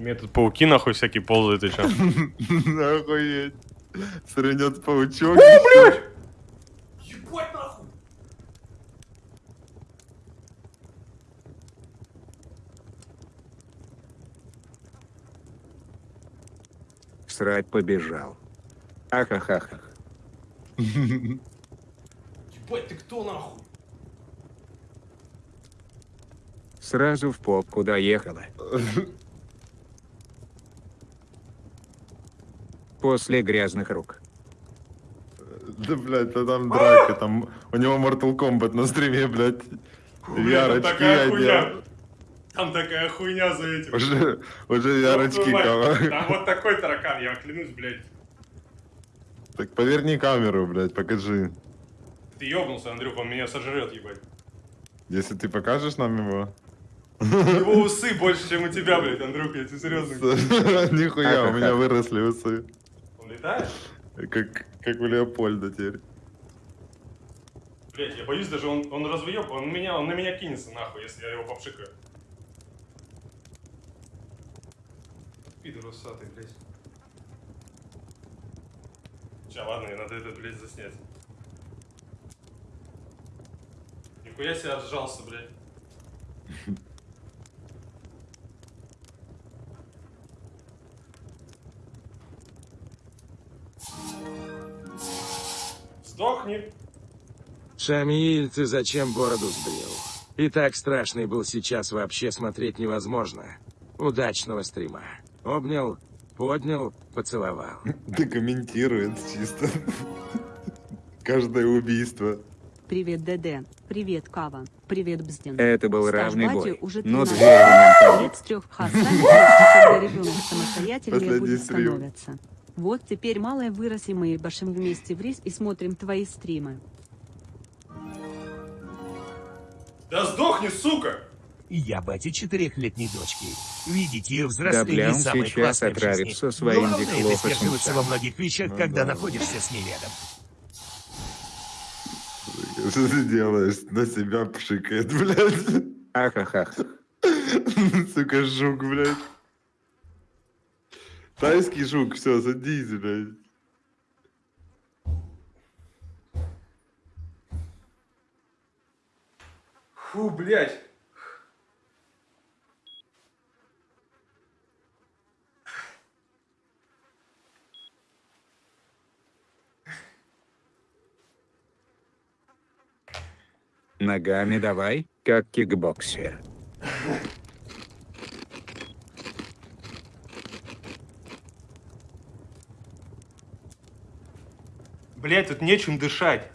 Мне тут пауки нахуй всякие ползают еще. Охуеть. Срынет паучок. Ебать нахуй! Срать побежал. Ахахаха. Ебать, ты кто нахуй? Сразу в попку доехала. После грязных рук. Да, блядь, да там драка, там... У него Mortal Kombat на стриме, блядь. Хуйня. одел. Там такая хуйня за этим. Уже, уже ярочки, кого. Там вот такой таракан, я клянусь, блядь. Так поверни камеру, блядь, покажи. Ты ёбнулся, Андрюх, он меня сожрет, ебать. Если ты покажешь нам его. У него усы больше, чем у тебя, блядь, Андрюх, я тебе серьезно говорю. Нихуя, у меня выросли усы. Он летает? Как, как у Леопольда теперь. Блядь, я боюсь даже, он, он развоёб, он, меня, он на меня кинется, нахуй, если я его попшикаю. Пидор усатый, блядь. Сейчас, ладно, мне надо это, блядь, заснять. Нихуя себе отжался, блядь. Сдохни. Шамиль, ты зачем бороду сбрил? И так страшный был сейчас вообще смотреть невозможно. Удачного стрима. Обнял, поднял, поцеловал. Да комментирует чисто. Каждое убийство. Привет, ДД. Привет, Кава. Привет, Бздин. Это был Стаж равный бой. уже Но 13 две элементарные. лет с трех хасан, когда ребенок самостоятельнее будет становиться. Вот теперь малая вырос и мы башим вместе в рис и смотрим твои стримы. Да сдохни, сука! Я бати четырехлетней дочки. Видеть ее Да, взросление бля, он самое сейчас отравится своим сдерживаться во многих вещах, Ну когда да. находишься с ней рядом. Что ты делаешь? На себя пшикает, блядь. Ахахаха. Сука, жук, блядь. Тайский жук, все, садись, блядь. Фу, блядь. Ногами давай, как кикбоксер. Блядь, тут нечем дышать.